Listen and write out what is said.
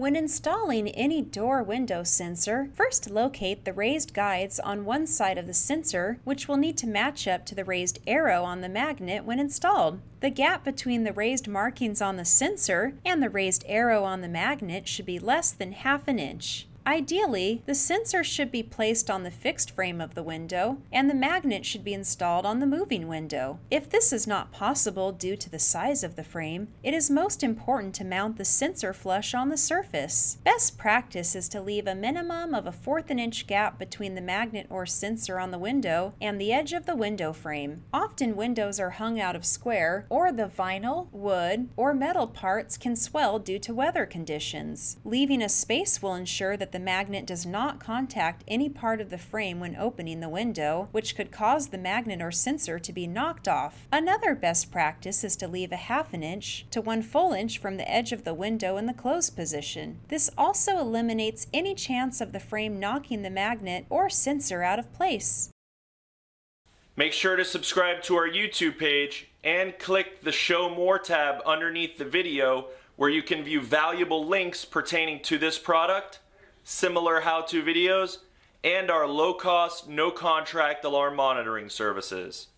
When installing any door window sensor, first locate the raised guides on one side of the sensor, which will need to match up to the raised arrow on the magnet when installed. The gap between the raised markings on the sensor and the raised arrow on the magnet should be less than half an inch. Ideally, the sensor should be placed on the fixed frame of the window, and the magnet should be installed on the moving window. If this is not possible due to the size of the frame, it is most important to mount the sensor flush on the surface. Best practice is to leave a minimum of a fourth an inch gap between the magnet or sensor on the window and the edge of the window frame. Often windows are hung out of square, or the vinyl, wood, or metal parts can swell due to weather conditions. Leaving a space will ensure that the magnet does not contact any part of the frame when opening the window, which could cause the magnet or sensor to be knocked off. Another best practice is to leave a half an inch to one full inch from the edge of the window in the closed position. This also eliminates any chance of the frame knocking the magnet or sensor out of place. Make sure to subscribe to our YouTube page and click the Show More tab underneath the video where you can view valuable links pertaining to this product similar how-to videos, and our low-cost, no-contract alarm monitoring services.